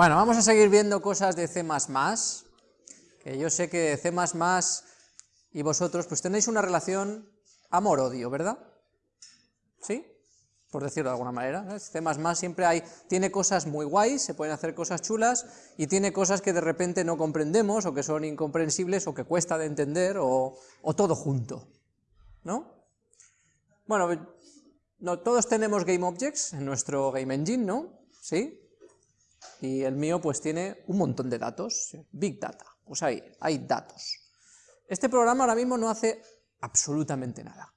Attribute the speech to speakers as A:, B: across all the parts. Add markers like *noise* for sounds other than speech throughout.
A: Bueno, vamos a seguir viendo cosas de C++, que yo sé que C++ y vosotros pues tenéis una relación amor-odio, ¿verdad? ¿Sí? Por decirlo de alguna manera. C++ siempre hay, tiene cosas muy guays, se pueden hacer cosas chulas, y tiene cosas que de repente no comprendemos, o que son incomprensibles, o que cuesta de entender, o, o todo junto, ¿no? Bueno, no, todos tenemos GameObjects en nuestro Game Engine, ¿no? ¿Sí? Y el mío pues tiene un montón de datos, Big Data, pues ahí, hay datos. Este programa ahora mismo no hace absolutamente nada.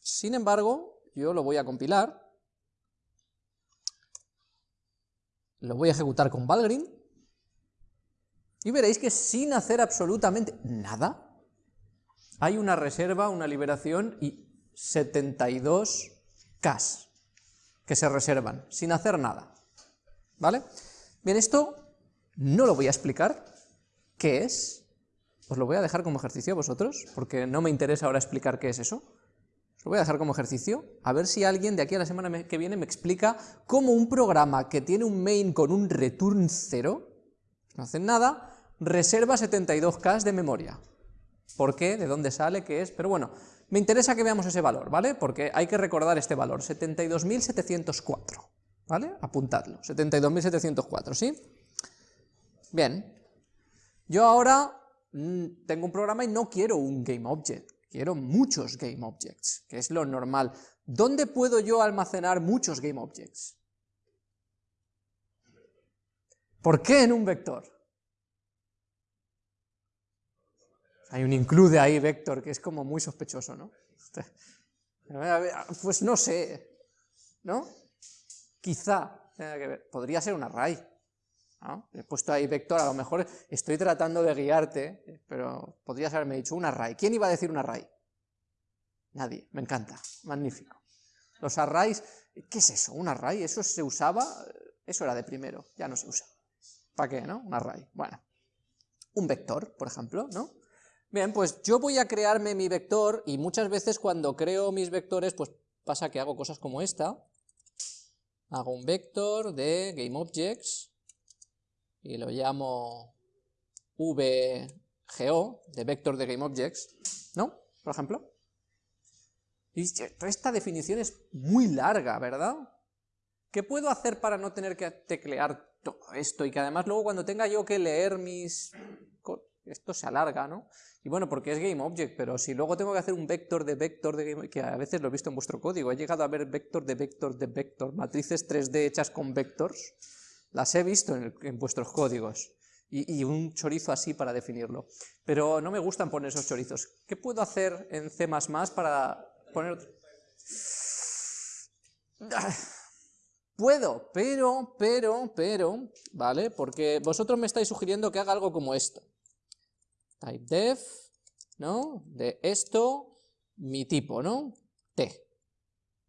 A: Sin embargo, yo lo voy a compilar, lo voy a ejecutar con Valgrind, y veréis que sin hacer absolutamente nada, hay una reserva, una liberación y 72 Ks que se reservan, sin hacer nada. ¿Vale? Bien, esto no lo voy a explicar, ¿qué es? Os lo voy a dejar como ejercicio a vosotros, porque no me interesa ahora explicar qué es eso. Os lo voy a dejar como ejercicio, a ver si alguien de aquí a la semana que viene me explica cómo un programa que tiene un main con un return 0, no hacen nada, reserva 72K de memoria. ¿Por qué? ¿De dónde sale? ¿Qué es? Pero bueno, me interesa que veamos ese valor, ¿vale? Porque hay que recordar este valor, 72.704. ¿Vale? Apuntadlo, 72.704, ¿sí? Bien. Yo ahora mmm, tengo un programa y no quiero un GameObject, quiero muchos GameObjects, que es lo normal. ¿Dónde puedo yo almacenar muchos GameObjects? ¿Por qué en un vector? Hay un include ahí, vector, que es como muy sospechoso, ¿no? *laughs* Pues no sé, ¿no? Quizá podría ser un array. He puesto ahí vector, a lo mejor estoy tratando de guiarte, pero podrías haberme dicho un array. ¿Quién iba a decir un array? Nadie, me encanta, magnífico. Los arrays, ¿qué es eso? ¿Un array? ¿Eso se usaba? Eso era de primero, ya no se usa. ¿Para qué, no? Un array, bueno. Un vector, por ejemplo, ¿no? Bien, pues yo voy a crearme mi vector, y muchas veces cuando creo mis vectores, pues pasa que hago cosas como esta, hago un vector de GameObjects, y lo llamo VGO, de vector de GameObjects, ¿no? Por ejemplo. Y esta definición es muy larga, ¿verdad? ¿Qué puedo hacer para no tener que teclear todo esto? Y que además luego cuando tenga yo que leer mis... Esto se alarga, ¿no? Y bueno, porque es GameObject, pero si luego tengo que hacer un vector de vector de game, que a veces lo he visto en vuestro código, he llegado a ver vector de vector de vector, matrices 3D hechas con vectors, las he visto en, vuestros códigos, y, y, un chorizo así para definirlo. Pero no me gustan poner esos chorizos. ¿Qué puedo hacer en C++ para poner... Puedo, pero, pero, pero, ¿vale? Porque vosotros me estáis sugiriendo que haga algo como esto typedef, ¿no? De esto, mi tipo, ¿no? T,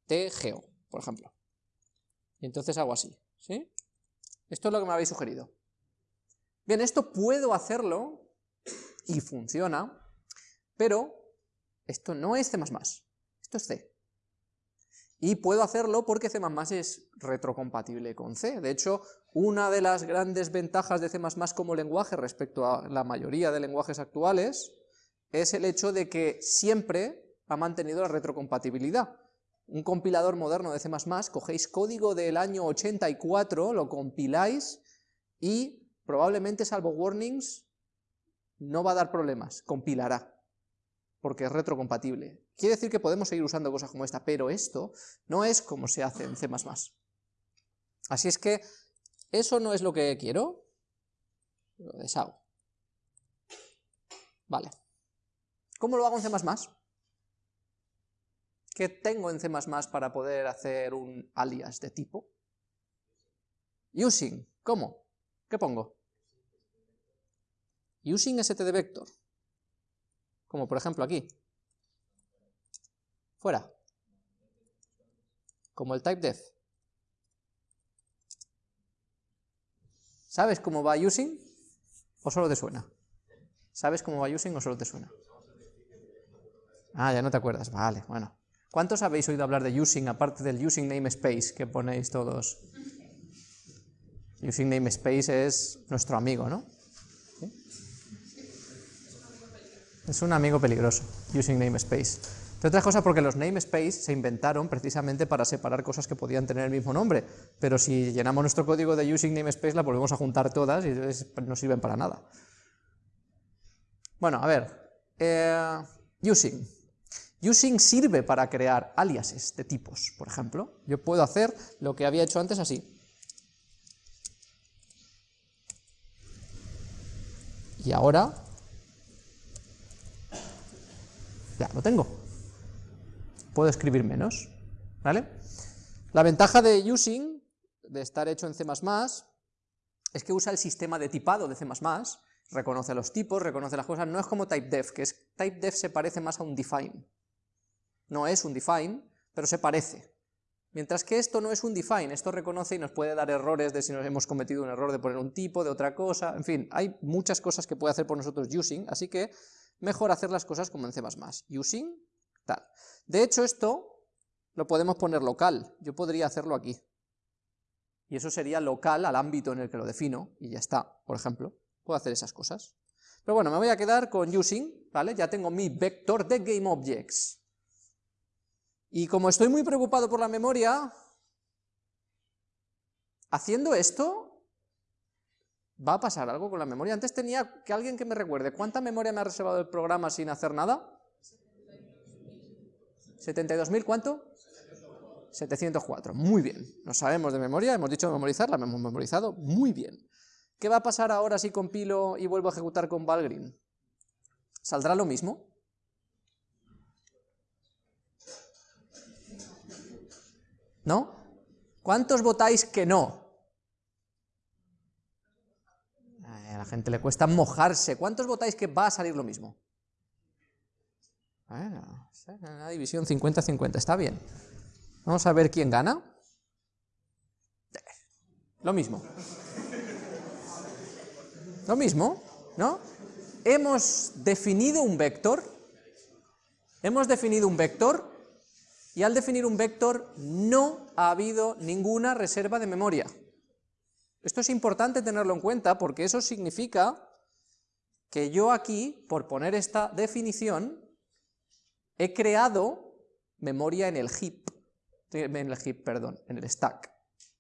A: tgeo, por ejemplo. Y entonces hago así, ¿sí? Esto es lo que me habéis sugerido. Bien, esto puedo hacerlo, y funciona, pero esto no es C++, esto es C. Y puedo hacerlo porque C++ es retrocompatible con C. De hecho, una de las grandes ventajas de C++ como lenguaje respecto a la mayoría de lenguajes actuales es el hecho de que siempre ha mantenido la retrocompatibilidad. Un compilador moderno de C++, cogéis código del año 84, lo compiláis y probablemente, salvo warnings, no va a dar problemas, compilará porque es retrocompatible. Quiere decir que podemos seguir usando cosas como esta, pero esto no es como se hace en C++. Así es que eso no es lo que quiero, lo deshago. Vale. ¿Cómo lo hago en C++? ¿Qué tengo en C++ para poder hacer un alias de tipo? Using. ¿Cómo? ¿Qué pongo? Using stdvector. Como por ejemplo aquí. Fuera. Como el typedef. ¿Sabes cómo va using o solo te suena? ¿Sabes cómo va using o solo te suena? Ah, ya no te acuerdas. Vale, bueno. ¿Cuántos habéis oído hablar de using aparte del using namespace que ponéis todos? Using namespace es nuestro amigo, ¿no? Es un amigo peligroso, using namespace. De otras cosas porque los namespace se inventaron precisamente para separar cosas que podían tener el mismo nombre, pero si llenamos nuestro código de using namespace la volvemos a juntar todas y no sirven para nada. Bueno, a ver, eh, using. Using sirve para crear aliases de tipos, por ejemplo. Yo puedo hacer lo que había hecho antes así. Y ahora ya lo tengo. Puedo escribir menos, ¿vale? La ventaja de using, de estar hecho en C++, es que usa el sistema de tipado de C++, reconoce los tipos, reconoce las cosas, no es como typedef, que es, typedef se parece más a un define. No es un define, pero se parece. Mientras que esto no es un define, esto reconoce y nos puede dar errores de si nos hemos cometido un error de poner un tipo, de otra cosa, en fin, hay muchas cosas que puede hacer por nosotros using, así que mejor hacer las cosas como en C++. Using, tal. De hecho, esto lo podemos poner local, yo podría hacerlo aquí. Y eso sería local al ámbito en el que lo defino, y ya está, por ejemplo. Puedo hacer esas cosas. Pero bueno, me voy a quedar con using, ¿vale? Ya tengo mi vector de GameObjects. Y como estoy muy preocupado por la memoria, haciendo esto, va a pasar algo con la memoria. Antes tenía que alguien que me recuerde, ¿cuánta memoria me ha reservado el programa sin hacer nada? 72.000, ¿cuánto? 704, muy bien. No sabemos de memoria, hemos dicho memorizar, la hemos memorizado, muy bien. ¿Qué va a pasar ahora si compilo y vuelvo a ejecutar con Valgrind? ¿Saldrá lo mismo? ¿No? ¿Cuántos votáis que no? A la gente le cuesta mojarse. ¿Cuántos votáis que va a salir lo mismo? División 50-50, está bien. Vamos a ver quién gana. Lo mismo. Lo mismo, ¿no? Hemos definido un vector, hemos definido un vector, y al definir un vector no ha habido ninguna reserva de memoria. Esto es importante tenerlo en cuenta porque eso significa que yo aquí, por poner esta definición, he creado memoria en el heap, en el perdón, en el stack,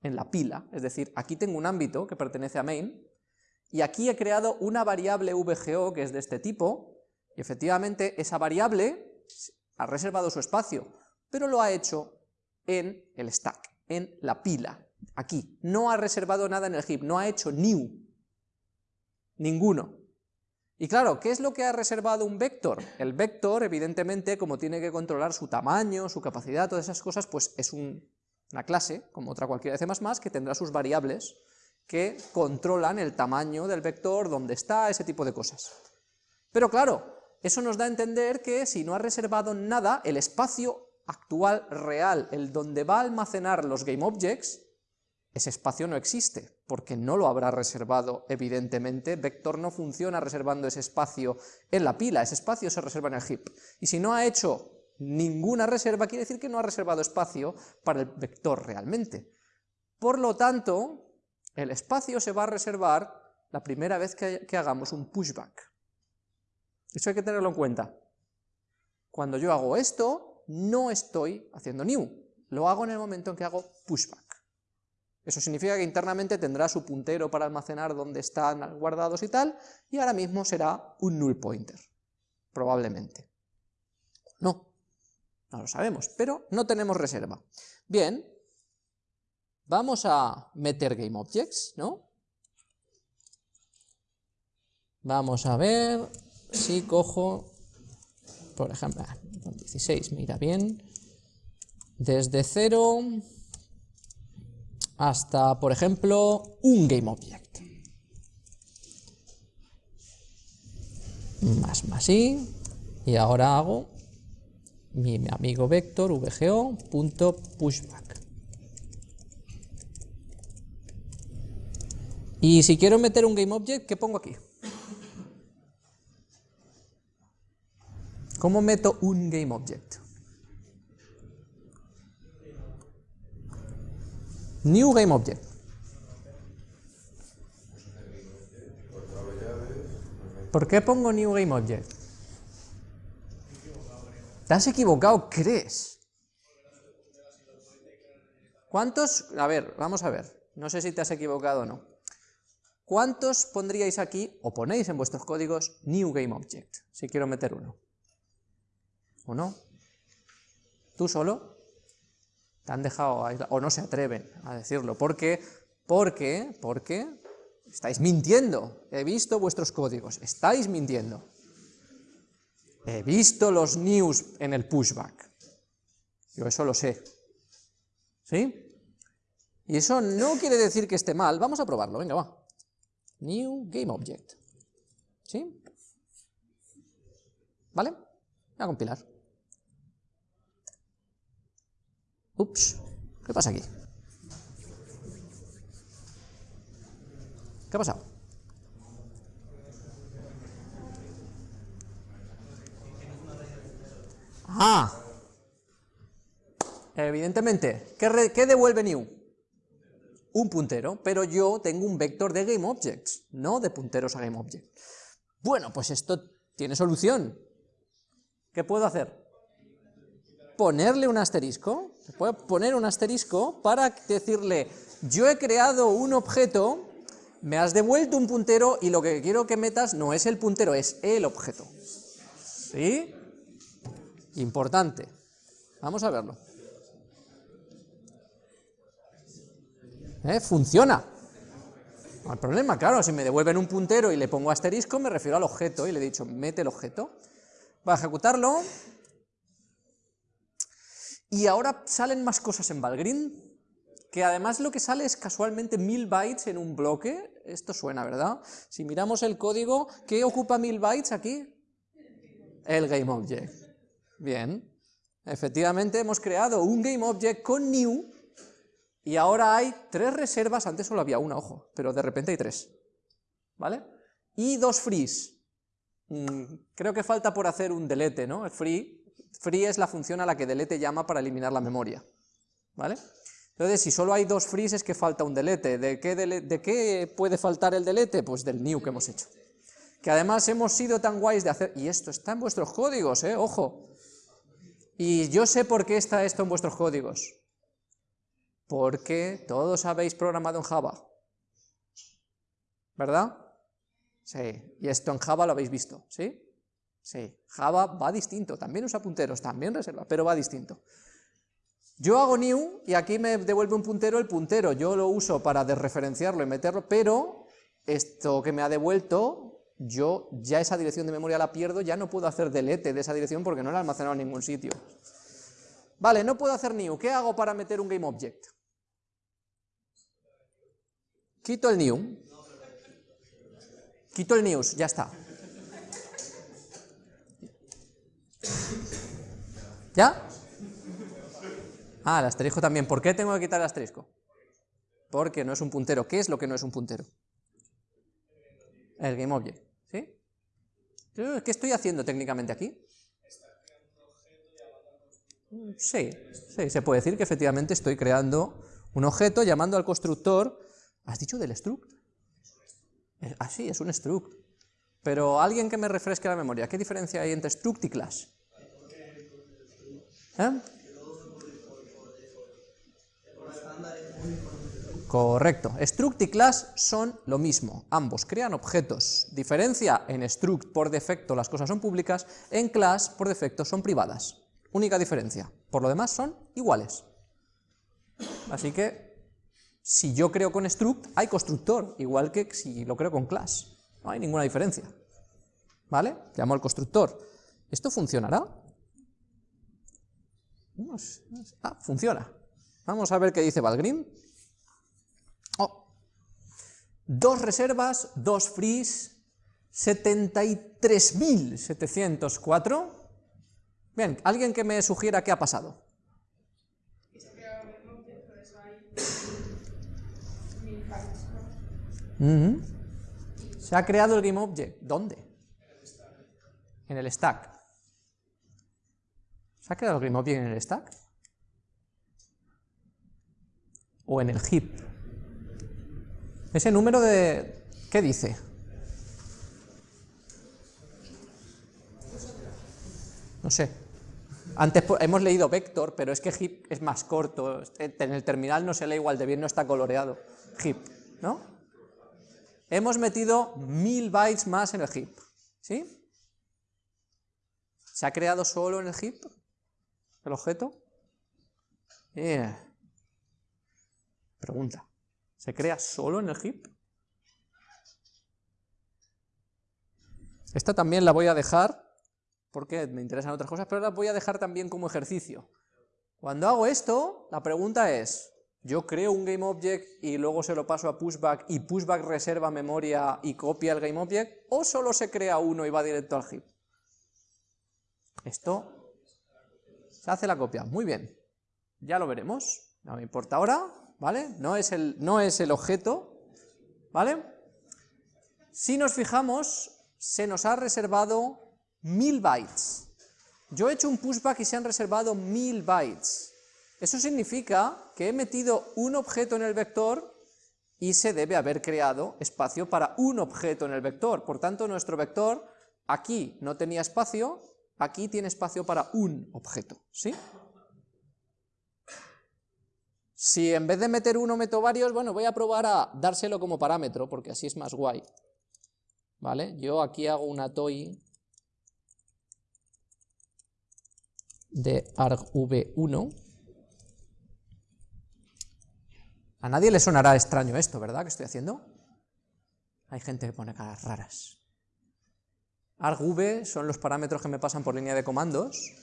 A: en la pila, es decir, aquí tengo un ámbito que pertenece a main, y aquí he creado una variable VGO que es de este tipo, y efectivamente esa variable ha reservado su espacio, pero lo ha hecho en el stack, en la pila, aquí. No ha reservado nada en el heap, no ha hecho new, ninguno. Y claro, ¿qué es lo que ha reservado un vector? El vector, evidentemente, como tiene que controlar su tamaño, su capacidad, todas esas cosas, pues es una clase, como otra cualquiera de C++, que tendrá sus variables, que controlan el tamaño del vector, dónde está, ese tipo de cosas. Pero claro, eso nos da a entender que si no ha reservado nada, el espacio actual real, el donde va a almacenar los GameObjects, ese espacio no existe, porque no lo habrá reservado, evidentemente, Vector no funciona reservando ese espacio en la pila, ese espacio se reserva en el heap. Y si no ha hecho ninguna reserva, quiere decir que no ha reservado espacio para el vector realmente. Por lo tanto, el espacio se va a reservar la primera vez que, hagamos un pushback. Eso hay que tenerlo en cuenta. Cuando yo hago esto, no estoy haciendo new, lo hago en el momento en que hago pushback. Eso significa que internamente tendrá su puntero para almacenar donde están guardados y tal, y ahora mismo será un null pointer, probablemente. No, no lo sabemos, pero no tenemos reserva. Bien, Vamos a meter GameObjects, ¿no? Vamos a ver si cojo, por ejemplo, 16, ah, mira bien, desde 0 hasta, por ejemplo, un GameObject. Más, más, y, y ahora hago mi amigo vector vgo.pushback. Y si quiero meter un GameObject, ¿qué pongo aquí? ¿Cómo meto un GameObject? New Game Object. ¿Por qué pongo New Game Object? Te has equivocado, ¿crees? ¿Cuántos? A ver, vamos a ver. No sé si te has equivocado o no. ¿Cuántos pondríais aquí, o ponéis en vuestros códigos, New Game Object? Si quiero meter uno. ¿O no? ¿Tú solo? Han dejado, o no se atreven a decirlo. ¿Por qué? Porque, porque estáis mintiendo. He visto vuestros códigos, estáis mintiendo. He visto los news en el pushback. Yo eso lo sé. ¿Sí? Y eso no quiere decir que esté mal. Vamos a probarlo, venga, va. New Game Object. ¿Sí? ¿Vale? Voy a compilar. Ups, ¿qué pasa aquí? ¿Qué ha pasado? Ah, evidentemente, ¿qué, devuelve new? Un puntero, pero yo tengo un vector de GameObjects, no de punteros a GameObject. Bueno, pues esto tiene solución. ¿Qué puedo hacer? Ponerle un asterisco, puedo poner un asterisco para decirle, yo he creado un objeto, me has devuelto un puntero y lo que quiero que metas no es el puntero, es el objeto. ¿Sí? Importante. Vamos a verlo. ¿Eh? Funciona. No hay problema, claro, si me devuelven un puntero y le pongo asterisco, me refiero al objeto, y le he dicho, mete el objeto. Va a ejecutarlo. Y ahora salen más cosas en Valgrind, que además lo que sale es casualmente mil bytes en un bloque. Esto suena, ¿verdad? Si miramos el código, ¿qué ocupa mil bytes aquí? El GameObject. Bien, efectivamente hemos creado un GameObject con new y ahora hay tres reservas, antes solo había una, ojo, pero de repente hay tres, ¿vale? Y dos frees. Mm, creo que falta por hacer un delete, ¿no? El free, free es la función a la que delete llama para eliminar la memoria, ¿vale? Entonces, si solo hay dos frees es que falta un delete. ¿De qué, ¿De qué puede faltar el delete? Pues del new que hemos hecho. Que además hemos sido tan guays de hacer... Y esto está en vuestros códigos, ¿eh? Ojo. Y yo sé por qué está esto en vuestros códigos. Porque todos habéis programado en Java. ¿Verdad? Sí. Y esto en Java lo habéis visto, ¿sí? Sí. Java va distinto, también usa punteros, también reserva, pero va distinto. Yo hago new y aquí me devuelve un puntero el puntero, yo lo uso para desreferenciarlo y meterlo, pero esto que me ha devuelto yo ya esa dirección de memoria la pierdo, ya no puedo hacer delete de esa dirección porque no la he almacenado en ningún sitio. Vale, no puedo hacer new, ¿qué hago para meter un GameObject? Quito el new. Quito el news, ya está. ¿Ya? Ah, el asterisco también. ¿Por qué tengo que quitar el asterisco? Porque no es un puntero. ¿Qué es lo que no es un puntero? El GameObject. ¿Qué estoy haciendo técnicamente aquí? Sí, sí, se puede decir que efectivamente estoy creando un objeto llamando al constructor, ¿has dicho del struct? Ah, sí, es un struct. Pero alguien que me refresque la memoria, ¿qué diferencia hay entre struct y class? ¿Eh? Correcto. Struct y class son lo mismo. Ambos crean objetos. Diferencia en struct por defecto las cosas son públicas, en class por defecto son privadas. Única diferencia. Por lo demás son iguales. Así que si yo creo con struct hay constructor, igual que si lo creo con class. No hay ninguna diferencia. ¿Vale? Llamo al constructor. ¿Esto funcionará? Ah, funciona. Vamos a ver qué dice Valgrim. Dos reservas, dos frees, 73.704. Bien, alguien que me sugiera qué ha pasado. Se ha creado el GameObject. ¿Dónde? En el stack. Ha quedado el Grimoire en el stack? ¿O en el heap? Ese número de... ¿Qué dice? No sé. Antes hemos leído vector, pero es que heap es más corto. Este, en el terminal no se lee igual de bien, no está coloreado. Heap, ¿no? Hemos metido mil bytes más en el heap, ¿sí? ¿Se ha creado solo en el heap? El objeto? Pregunta. ¿Se crea solo en el heap? Esta también la voy a dejar, porque me interesan otras cosas, pero la voy a dejar también como ejercicio. Cuando hago esto, la pregunta es, ¿yo creo un GameObject y luego se lo paso a pushback y pushback reserva memoria y copia el GameObject? ¿O solo se crea uno y va directo al heap? Esto se hace la copia, muy bien, ya lo veremos, no me importa ahora, ¿vale? No es el, no es el objeto, ¿vale? Si nos fijamos, se nos ha reservado mil bytes. Yo he hecho un pushback y se han reservado mil bytes. Eso significa que he metido un objeto en el vector y se debe haber creado espacio para un objeto en el vector. Por tanto, nuestro vector aquí no tenía espacio, aquí tiene espacio para un objeto, ¿sí? Si en vez de meter uno meto varios, bueno, voy a probar a dárselo como parámetro, porque así es más guay. ¿Vale? Yo aquí hago una toy de argv1. A nadie le sonará extraño esto, ¿verdad? que estoy haciendo? Hay gente que pone caras raras argv son los parámetros que me pasan por línea de comandos,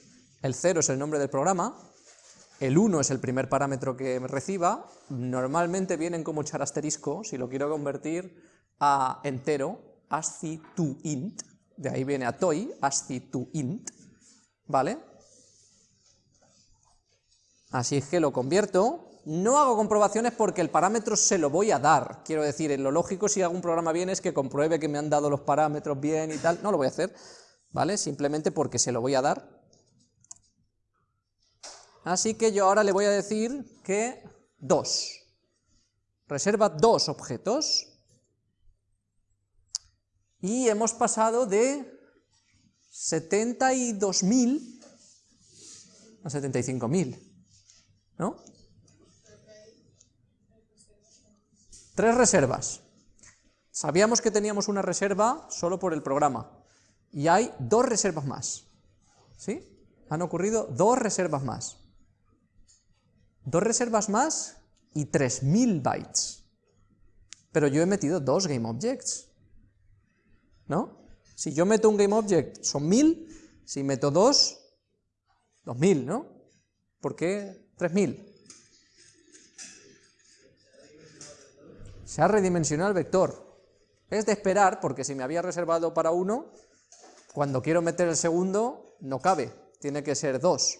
A: el 0 es el nombre del programa, el 1 es el primer parámetro que reciba, normalmente vienen como echar asterisco, si lo quiero convertir a entero, ascii to int, de ahí viene a toy, ascii to int, ¿vale? Así es que lo convierto, no hago comprobaciones porque el parámetro se lo voy a dar, quiero decir, en lo lógico si hago un programa bien es que compruebe que me han dado los parámetros bien y tal, no lo voy a hacer, ¿vale? Simplemente porque se lo voy a dar. Así que yo ahora le voy a decir que 2. Reserva dos objetos. Y hemos pasado de 72.000 a 75.000, ¿no? Tres reservas. Sabíamos que teníamos una reserva solo por el programa, y hay dos reservas más. ¿Sí? Han ocurrido dos reservas más. Dos reservas más y 3.000 bytes. Pero yo he metido dos GameObjects. ¿No? Si yo meto un GameObject son 1.000, si meto dos, 2.000, ¿no? ¿Por qué 3.000? Se ha redimensionado el vector. Es de esperar, porque si me había reservado para uno, cuando quiero meter el segundo, no cabe, tiene que ser dos.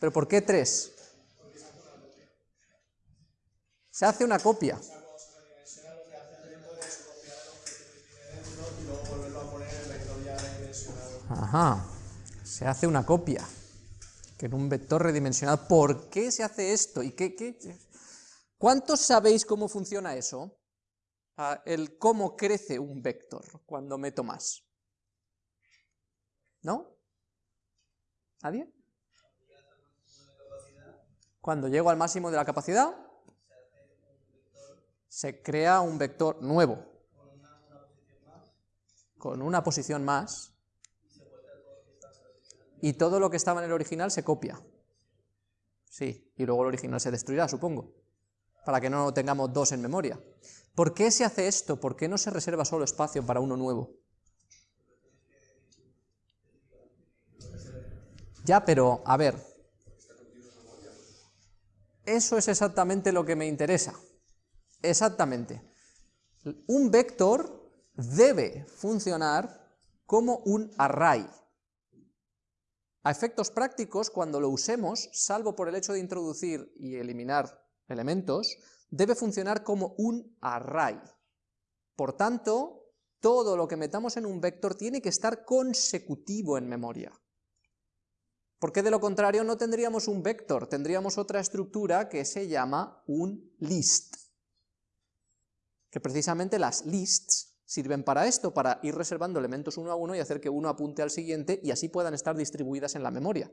A: ¿Pero por qué tres? Se hace una copia. Ajá, se hace una copia, que en un vector redimensionado. ¿Por qué se hace esto? ¿Y qué, qué? ¿Cuántos sabéis cómo funciona eso? Ah, el cómo crece un vector cuando meto más. ¿No? ¿Nadie? Cuando llego al máximo de la capacidad, se crea un vector nuevo, con una posición más, y todo lo que estaba en el original se copia. Sí, y luego el original se destruirá, supongo para que no tengamos dos en memoria. ¿Por qué se hace esto? ¿Por qué no se reserva solo espacio para uno nuevo? Ya, pero, a ver, eso es exactamente lo que me interesa. Exactamente. Un vector debe funcionar como un array. A efectos prácticos, cuando lo usemos, salvo por el hecho de introducir y eliminar elementos, debe funcionar como un array. Por tanto, todo lo que metamos en un vector tiene que estar consecutivo en memoria. Porque de lo contrario no tendríamos un vector, tendríamos otra estructura que se llama un list. Que precisamente las lists sirven para esto, para ir reservando elementos uno a uno y hacer que uno apunte al siguiente y así puedan estar distribuidas en la memoria.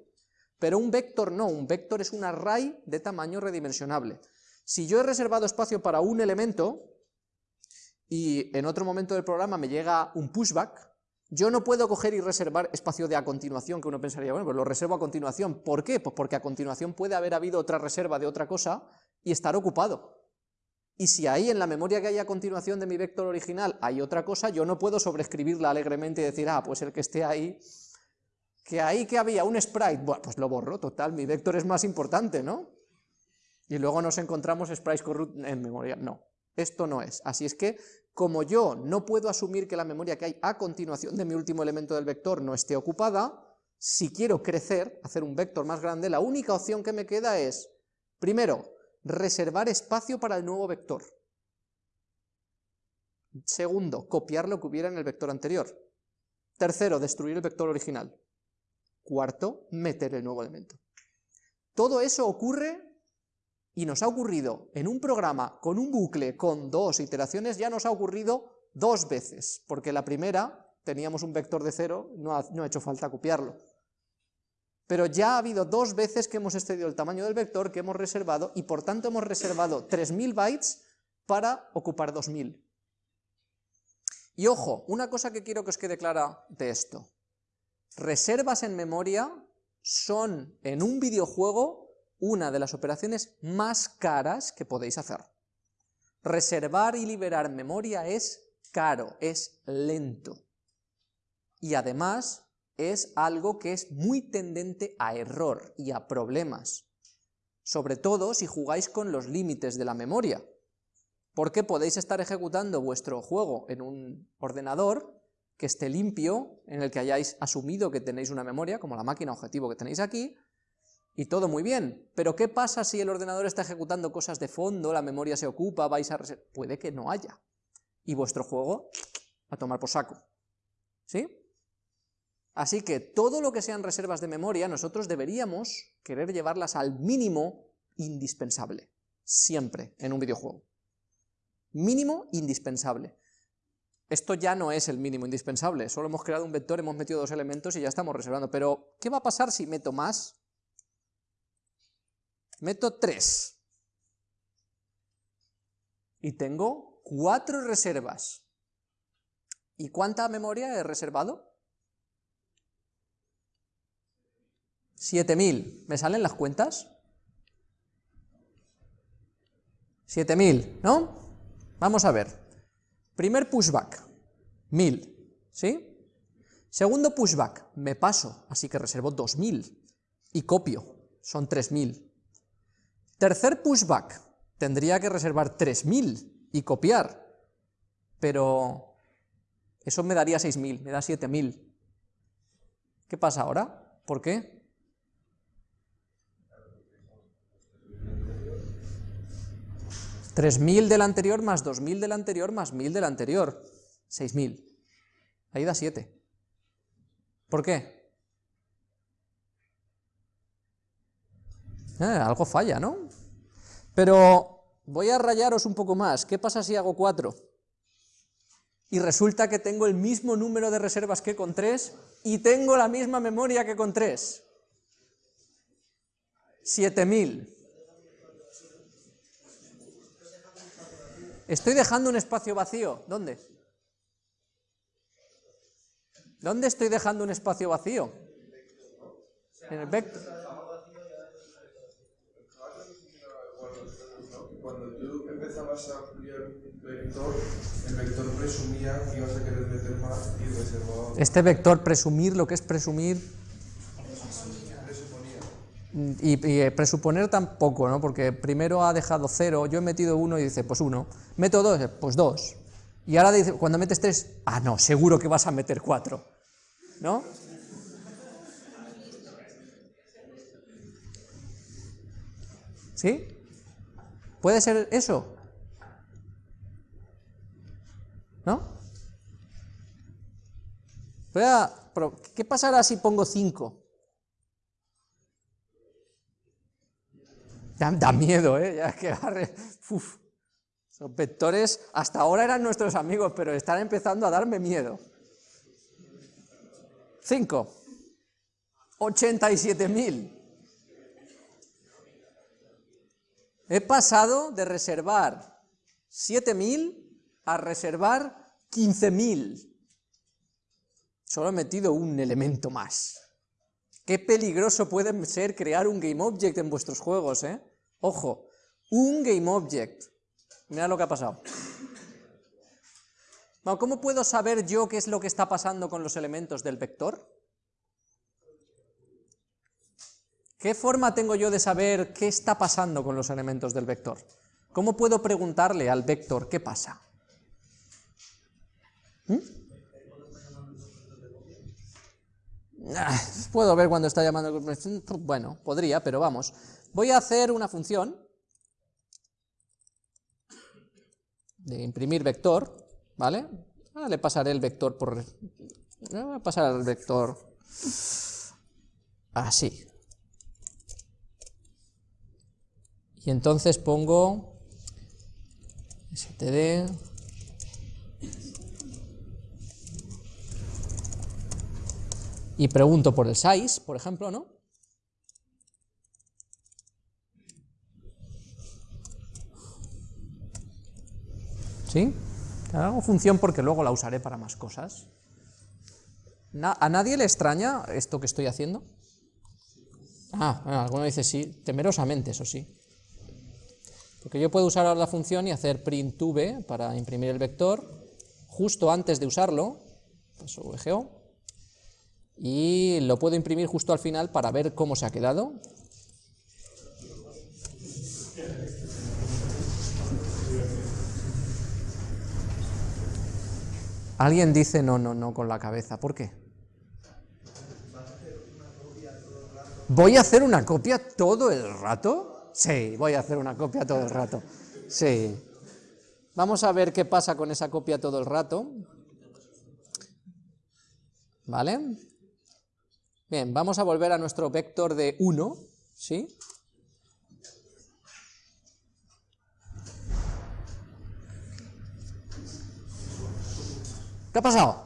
A: Pero un vector no, un vector es un array de tamaño redimensionable. Si yo he reservado espacio para un elemento y en otro momento del programa me llega un pushback, yo no puedo coger y reservar espacio de a continuación, que uno pensaría, bueno, pues lo reservo a continuación. ¿Por qué? Pues porque a continuación puede haber habido otra reserva de otra cosa y estar ocupado. Y si ahí en la memoria que hay a continuación de mi vector original hay otra cosa, yo no puedo sobreescribirla alegremente y decir, ah, pues el que esté ahí, que ahí que había un sprite, bueno, pues lo borro, total, mi vector es más importante, ¿no? Y luego nos encontramos sprites corrupt en memoria, no, esto no es. Así es que, como yo no puedo asumir que la memoria que hay a continuación de mi último elemento del vector no esté ocupada, si quiero crecer, hacer un vector más grande, la única opción que me queda es, primero, reservar espacio para el nuevo vector. Segundo, copiar lo que hubiera en el vector anterior. Tercero, destruir el vector original. Cuarto, meter el nuevo elemento. Todo eso ocurre y nos ha ocurrido en un programa con un bucle con dos iteraciones, ya nos ha ocurrido dos veces, porque la primera teníamos un vector de cero, no ha, no hecho falta copiarlo pero ya ha habido dos veces que hemos excedido el tamaño del vector que hemos reservado y por tanto hemos reservado 3000 bytes para ocupar 2000. Y ojo, una cosa que quiero que os quede clara de esto. Reservas en memoria son en un videojuego una de las operaciones más caras que podéis hacer. Reservar y liberar memoria es caro, es lento. Y además es algo que es muy tendente a error y a problemas, sobre todo si jugáis con los límites de la memoria, porque podéis estar ejecutando vuestro juego en un ordenador que esté limpio, en el que hayáis asumido que tenéis una memoria, como la máquina objetivo que tenéis aquí, y todo muy bien, pero ¿qué pasa si el ordenador está ejecutando cosas de fondo, la memoria se ocupa, vais a... Puede que no haya, y vuestro juego a tomar por saco, ¿sí? Así que todo lo que sean reservas de memoria, nosotros deberíamos querer llevarlas al mínimo indispensable, siempre en un videojuego. Mínimo indispensable. Esto ya no es el mínimo indispensable, solo hemos creado un vector, hemos metido dos elementos y ya estamos reservando. Pero, ¿qué va a pasar si meto más? Meto tres. Y tengo cuatro reservas. ¿Y cuánta memoria he reservado? 7000. ¿Me salen las cuentas? 7000, ¿no? Vamos a ver. Primer pushback, 1000, ¿sí? Segundo pushback, me paso, así que reservo 2000 y copio, son 3000. Tercer pushback, tendría que reservar 3000 y copiar, pero eso me daría 6000, me da 7000. ¿Qué pasa ahora? ¿Por qué? 3.000 del anterior más 2.000 del anterior más 1.000 del anterior. 6.000. Ahí da 7. ¿Por qué? Eh, algo falla, ¿no? Pero voy a rayaros un poco más. ¿Qué pasa si hago 4? Y resulta que tengo el mismo número de reservas que con 3 y tengo la misma memoria que con 3. 7000. Estoy dejando un espacio vacío. ¿Dónde? ¿Dónde estoy dejando un espacio vacío? En el vector. Cuando tú empezabas a ampliar un vector, el vector presumía que ibas a querer meter más y reservaba... Este vector, presumir, lo que es presumir y, eh, presuponer tampoco, ¿no? Porque primero ha dejado cero, yo he metido uno y dice, pues uno. Meto dos, pues dos. Y ahora dice, cuando metes tres, ah, no, seguro que vas a meter cuatro. ¿No? ¿Sí? ¿Puede ser eso? ¿No? ¿Qué pasará si pongo cinco? Da, miedo, ¿eh? Ya que Uf. Los vectores hasta ahora eran nuestros amigos, pero están empezando a darme miedo. 5. 87.000. He pasado de reservar 7.000 a reservar 15.000. Solo he metido un elemento más. Qué peligroso puede ser crear un GameObject en vuestros juegos, ¿eh? Ojo, un GameObject. Mira lo que ha pasado. ¿Cómo puedo saber yo qué es lo que está pasando con los elementos del vector? ¿Qué forma tengo yo de saber qué está pasando con los elementos del vector? ¿Cómo puedo preguntarle al vector qué pasa? ¿Mm? Ah, puedo ver cuando está llamando... Bueno, podría, pero vamos. Voy a hacer una función de imprimir vector, ¿vale? Ah, le pasaré el vector por... Voy a pasar el vector así. Y entonces pongo std y pregunto por el size, por ejemplo, ¿no? ¿Sí? Hago función porque luego la usaré para más cosas. ¿A nadie le extraña esto que estoy haciendo? Ah, alguno dice sí, temerosamente, eso sí. Porque yo puedo usar ahora la función y hacer print v para imprimir el vector, justo antes de usarlo, paso VGO, y lo puedo imprimir justo al final para ver cómo se ha quedado. Alguien dice no, no, no con la cabeza, ¿por qué? ¿Voy a hacer una copia todo el rato? Sí, voy a hacer una copia todo el rato. Sí. Vamos a ver qué pasa con esa copia todo el rato. ¿Vale? Bien, vamos a volver a nuestro vector de 1, ¿sí? ¿Qué ha pasado?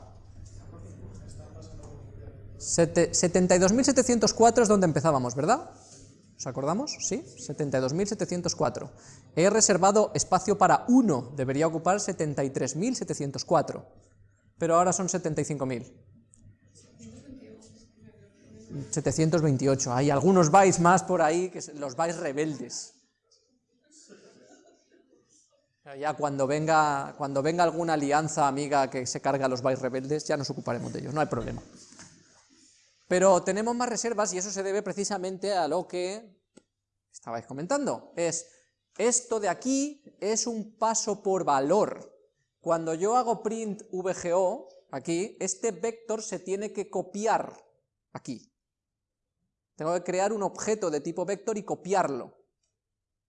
A: 72.704 es donde empezábamos, ¿verdad? ¿Os acordamos? ¿Sí? 72.704. He reservado espacio para 1, debería ocupar 73.704, pero ahora son 75.000. 728. Hay algunos bytes más por ahí, que los bytes rebeldes. Ya cuando venga, cuando venga alguna alianza amiga que se carga los bytes rebeldes, ya nos ocuparemos de ellos, no hay problema. Pero tenemos más reservas y eso se debe precisamente a lo que estabais comentando. Es, esto de aquí es un paso por valor. Cuando yo hago print VGO, aquí, este vector se tiene que copiar aquí. Tengo que crear un objeto de tipo vector y copiarlo,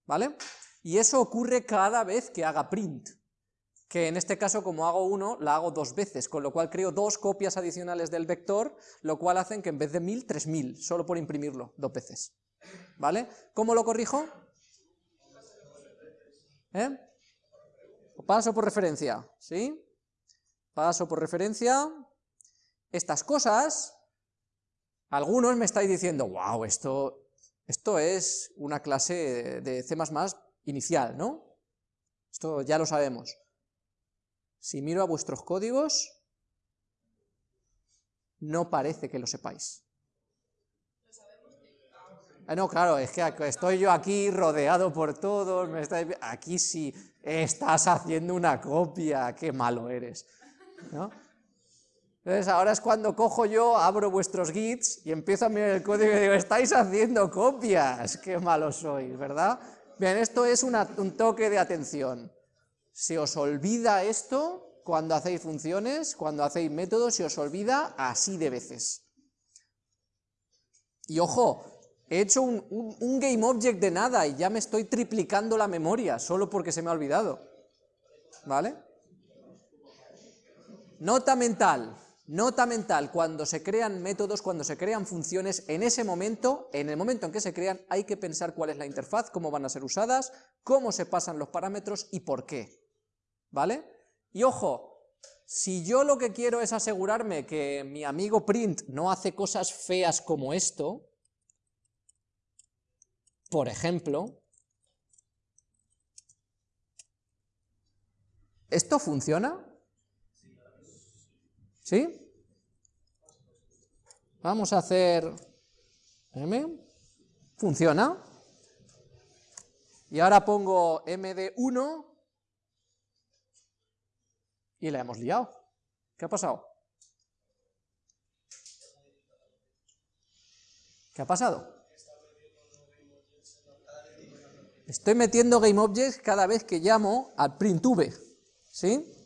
A: ¿vale? Y eso ocurre cada vez que haga print, que en este caso como hago uno, la hago dos veces, con lo cual creo dos copias adicionales del vector, lo cual hacen que en vez de 1000, 3000, solo por imprimirlo dos veces, ¿vale? ¿Cómo lo corrijo? ¿Eh? Paso por referencia, ¿sí? Paso por referencia. Estas cosas algunos me estáis diciendo, wow, esto, esto es una clase de C++ inicial, ¿no? Esto ya lo sabemos. Si miro a vuestros códigos, no parece que lo sepáis. Ah, no, claro, es que estoy yo aquí rodeado por todos, me aquí sí, estás haciendo una copia, qué malo eres, ¿no? Entonces ahora es cuando cojo yo, abro vuestros gits y empiezo a mirar el código y digo, estáis haciendo copias, qué malo sois, ¿verdad? Bien, esto es un toque de atención. Se os olvida esto cuando hacéis funciones, cuando hacéis métodos, se os olvida así de veces. Y ojo, he hecho un, un GameObject de nada y ya me estoy triplicando la memoria, solo porque se me ha olvidado. ¿Vale? Nota mental. Nota mental, cuando se crean métodos, cuando se crean funciones, en ese momento, en el momento en que se crean, hay que pensar cuál es la interfaz, cómo van a ser usadas, cómo se pasan los parámetros y por qué. ¿Vale? Y ojo, si yo lo que quiero es asegurarme que mi amigo print no hace cosas feas como esto, por ejemplo, ¿esto funciona? ¿Sí? Vamos a hacer m, funciona, y ahora pongo md1 y la hemos liado. ¿Qué ha pasado? ¿Qué ha pasado? Estoy metiendo GameObjects cada vez que llamo al printv, ¿sí?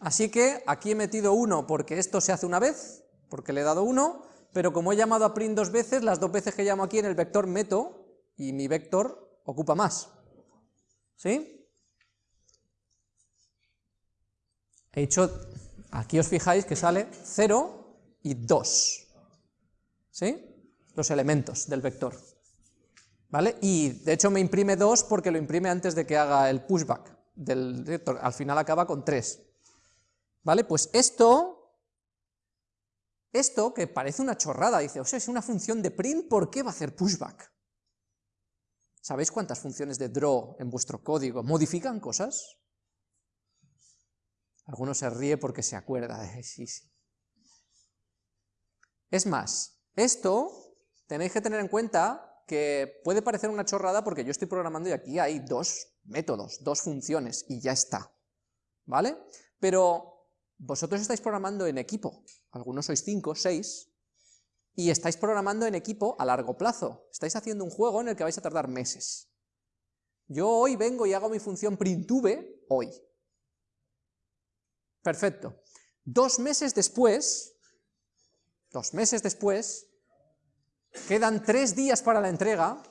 A: Así que aquí he metido 1 porque esto se hace una vez, porque le he dado 1, pero como he llamado a print dos veces, las dos veces que llamo aquí en el vector meto, y mi vector ocupa más. ¿Sí? He hecho, aquí os fijáis que sale 0 y 2. ¿Sí? Los elementos del vector. ¿Vale? Y de hecho me imprime 2 porque lo imprime antes de que haga el pushback del vector. Al final acaba con 3. ¿Vale? Pues esto, esto que parece una chorrada, dice, o sea, es una función de print, ¿por qué va a hacer pushback? ¿Sabéis cuántas funciones de draw en vuestro código modifican cosas? Algunos se ríe porque se acuerda sí, sí. Es más, esto tenéis que tener en cuenta que puede parecer una chorrada porque yo estoy programando y aquí hay dos métodos, dos funciones y ya está, ¿vale? Pero vosotros estáis programando en equipo, algunos sois 5, 6, y estáis programando en equipo a largo plazo. Estáis haciendo un juego en el que vais a tardar meses. Yo hoy vengo y hago mi función printv hoy. Perfecto. Dos meses después, dos meses después, quedan tres días para la entrega,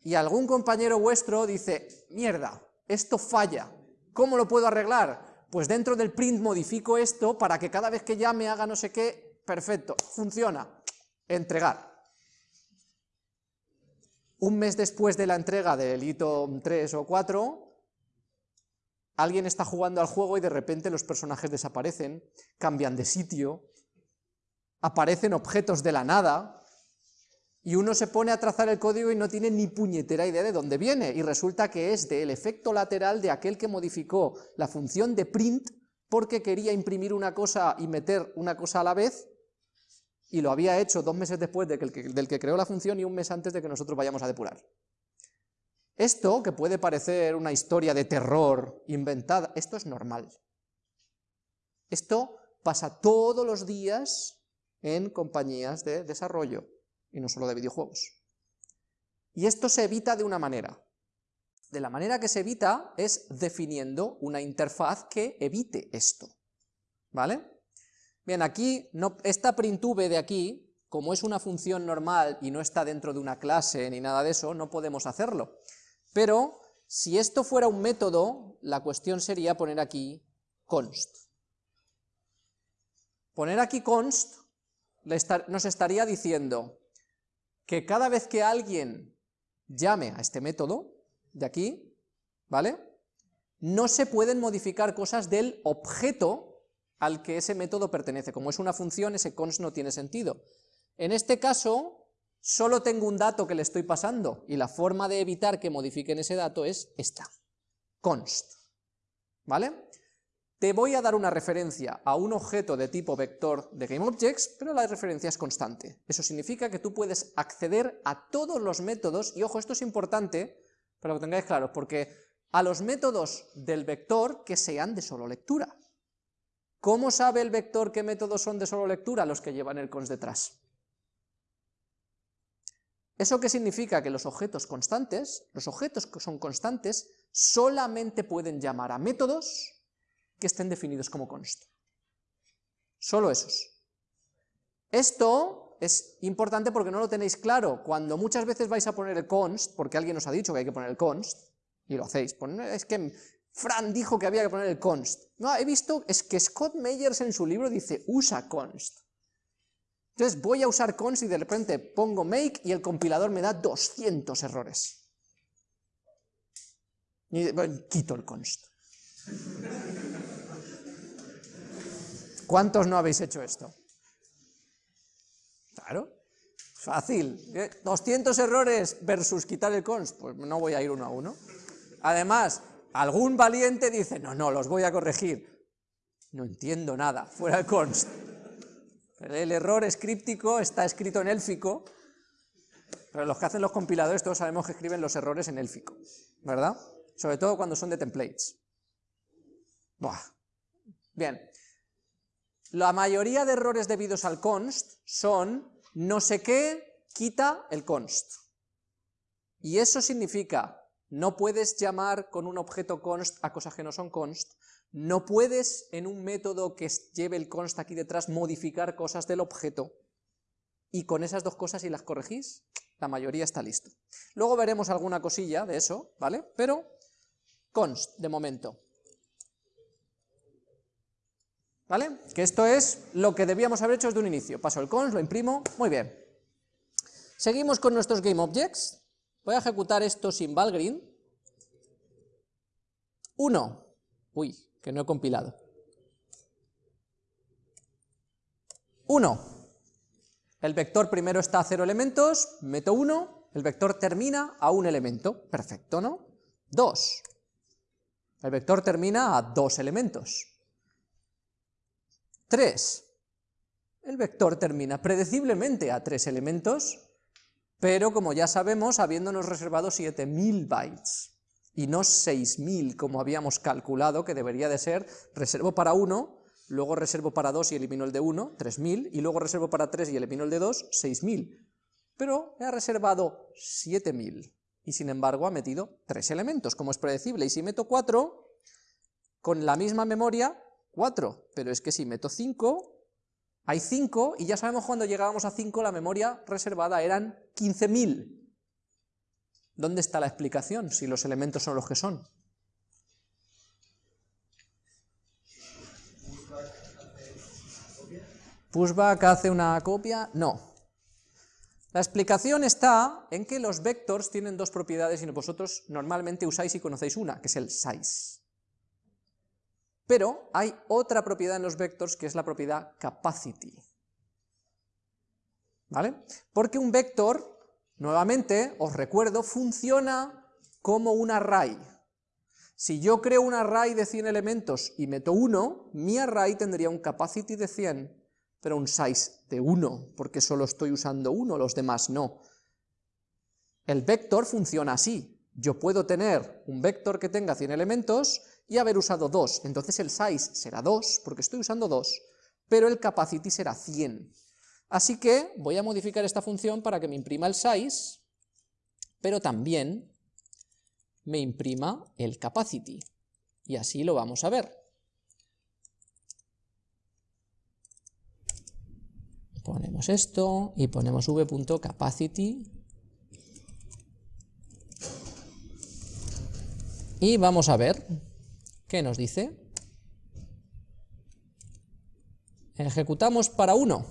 A: y algún compañero vuestro dice, mierda, esto falla, ¿cómo lo puedo arreglar? Pues dentro del print modifico esto para que cada vez que llame haga no sé qué, perfecto, funciona, entregar. Un mes después de la entrega del hito 3 o 4, alguien está jugando al juego y de repente los personajes desaparecen, cambian de sitio, aparecen objetos de la nada, y uno se pone a trazar el código y no tiene ni puñetera idea de dónde viene, y resulta que es del efecto lateral de aquel que modificó la función de print porque quería imprimir una cosa y meter una cosa a la vez, y lo había hecho dos meses después del que creó la función y un mes antes de que nosotros vayamos a depurar. Esto, que puede parecer una historia de terror inventada, esto es normal. Esto pasa todos los días en compañías de desarrollo y no solo de videojuegos. Y esto se evita de una manera. De la manera que se evita es definiendo una interfaz que evite esto. ¿Vale? Bien, aquí, no, esta printv de aquí, como es una función normal y no está dentro de una clase ni nada de eso, no podemos hacerlo. Pero, si esto fuera un método, la cuestión sería poner aquí const. Poner aquí const nos estaría diciendo, que cada vez que alguien llame a este método de aquí, ¿vale? No se pueden modificar cosas del objeto al que ese método pertenece. Como es una función, ese const no tiene sentido. En este caso, solo tengo un dato que le estoy pasando, y la forma de evitar que modifiquen ese dato es esta, const. ¿Vale? Te voy a dar una referencia a un objeto de tipo vector de GameObjects, pero la referencia es constante. Eso significa que tú puedes acceder a todos los métodos, y ojo, esto es importante para que lo tengáis claro, porque a los métodos del vector que sean de solo lectura. ¿Cómo sabe el vector qué métodos son de solo lectura? Los que llevan el cons detrás. ¿Eso qué significa? Que los objetos constantes, los objetos que son constantes, solamente pueden llamar a métodos que estén definidos como const. Solo esos. Esto es importante porque no lo tenéis claro. Cuando muchas veces vais a poner el const, porque alguien os ha dicho que hay que poner el const, y lo hacéis, es que Fran dijo que había que poner el const. No, he visto, es que Scott Meyers en su libro dice, usa const. Entonces voy a usar const y de repente pongo make y el compilador me da 200 errores. Y quito el const. ¿Cuántos no habéis hecho esto? Claro, fácil. 200 ¿eh? errores versus quitar el const, pues no voy a ir uno a uno. Además, algún valiente dice, no, no, los voy a corregir. No entiendo nada, fuera el const. El error escríptico está escrito en élfico, pero los que hacen los compiladores todos sabemos que escriben los errores en élfico, ¿verdad? Sobre todo cuando son de templates. Buah. Bien. La mayoría de errores debidos al const son no sé qué quita el const. Y eso significa, no puedes llamar con un objeto const a cosas que no son const, no puedes en un método que lleve el const aquí detrás modificar cosas del objeto, y con esas dos cosas si las corregís, la mayoría está listo. Luego veremos alguna cosilla de eso, ¿vale? Pero const de momento. ¿Vale? Que esto es lo que debíamos haber hecho desde un inicio. Paso el const, lo imprimo, muy bien. Seguimos con nuestros GameObjects. Voy a ejecutar esto sin Valgrind. 1. Uy, que no he compilado. 1. El vector primero está a 0 elementos, meto 1, el vector termina a un elemento. Perfecto, ¿no? 2. El vector termina a dos elementos. 3. El vector termina predeciblemente a tres elementos, pero como ya sabemos, habiéndonos reservado 7000 bytes, y no 6000 como habíamos calculado que debería de ser, reservo para 1, luego reservo para 2 y elimino el de 1, 3000, y luego reservo para 3 y elimino el de 2, 6000. Pero he reservado 7000, y sin embargo ha metido 3 elementos, como es predecible, y si meto 4, con la misma memoria 4, pero es que si meto 5, hay 5, y ya sabemos cuando llegábamos a 5 la memoria reservada eran 15.000. ¿Dónde está la explicación si los elementos son los que son? ¿Pushback hace una copia? No. La explicación está en que los vectors tienen dos propiedades y vosotros normalmente usáis y conocéis una, que es el size. Pero hay otra propiedad en los vectors que es la propiedad capacity. ¿Vale? Porque un vector, nuevamente, os recuerdo, funciona como un array. Si yo creo un array de 100 elementos y meto 1, mi array tendría un capacity de 100, pero un size de 1, porque solo estoy usando uno, los demás no. El vector funciona así. Yo puedo tener un vector que tenga 100 elementos y haber usado 2, entonces el size será 2, porque estoy usando 2, pero el capacity será 100. Así que voy a modificar esta función para que me imprima el size, pero también me imprima el capacity, y así lo vamos a ver. Ponemos esto y ponemos v.capacity y vamos a ver ¿Qué nos dice? Ejecutamos para 1.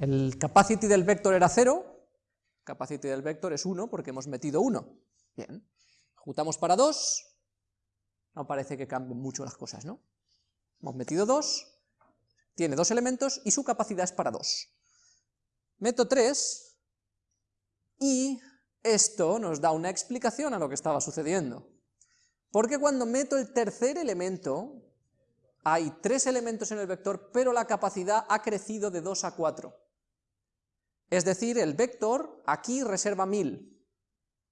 A: El capacity del vector era 0, capacity del vector es 1 porque hemos metido 1. Bien. Ejecutamos para 2, no parece que cambien mucho las cosas, ¿no? Hemos metido 2, tiene dos elementos y su capacidad es para 2. Meto 3 y esto nos da una explicación a lo que estaba sucediendo. Porque cuando meto el tercer elemento, hay tres elementos en el vector, pero la capacidad ha crecido de 2 a 4. Es decir, el vector aquí reserva 1000,